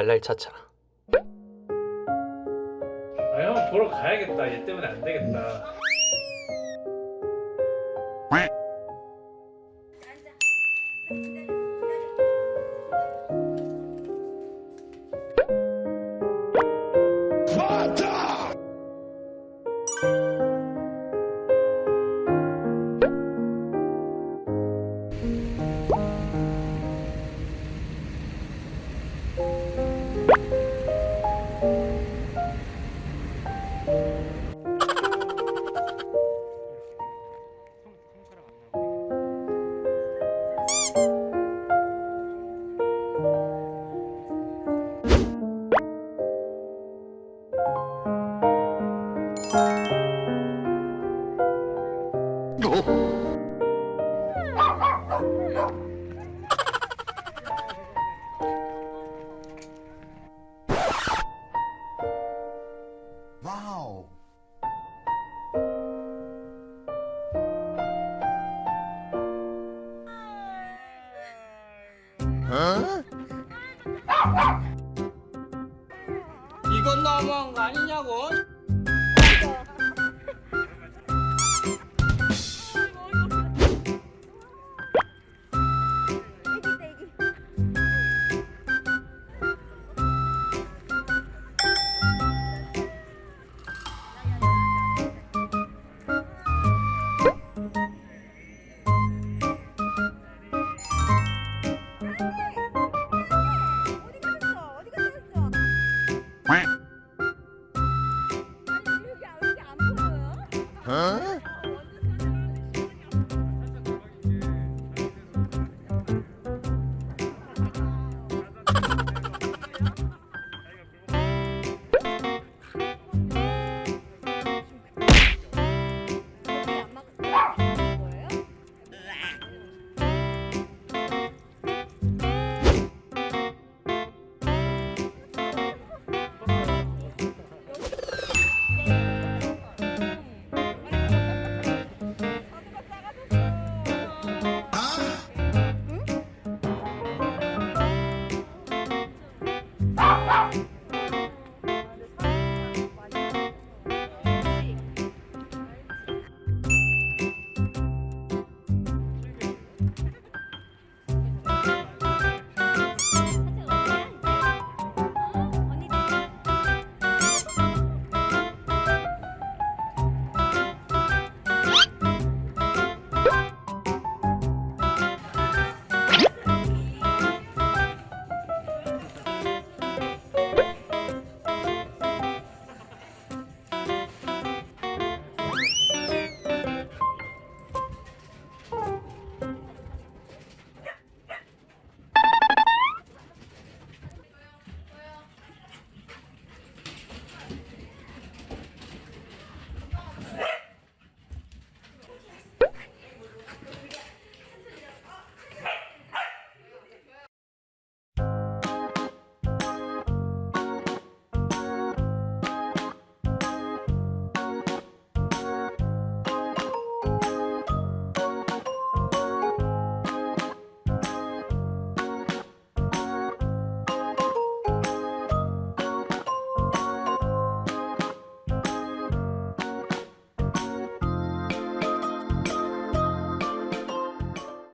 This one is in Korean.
말랄 차차 아 형 보러 가야겠다. 얘 때문에 안 되겠다. 와우. 어? 이건 너무한 거 아니냐고? 아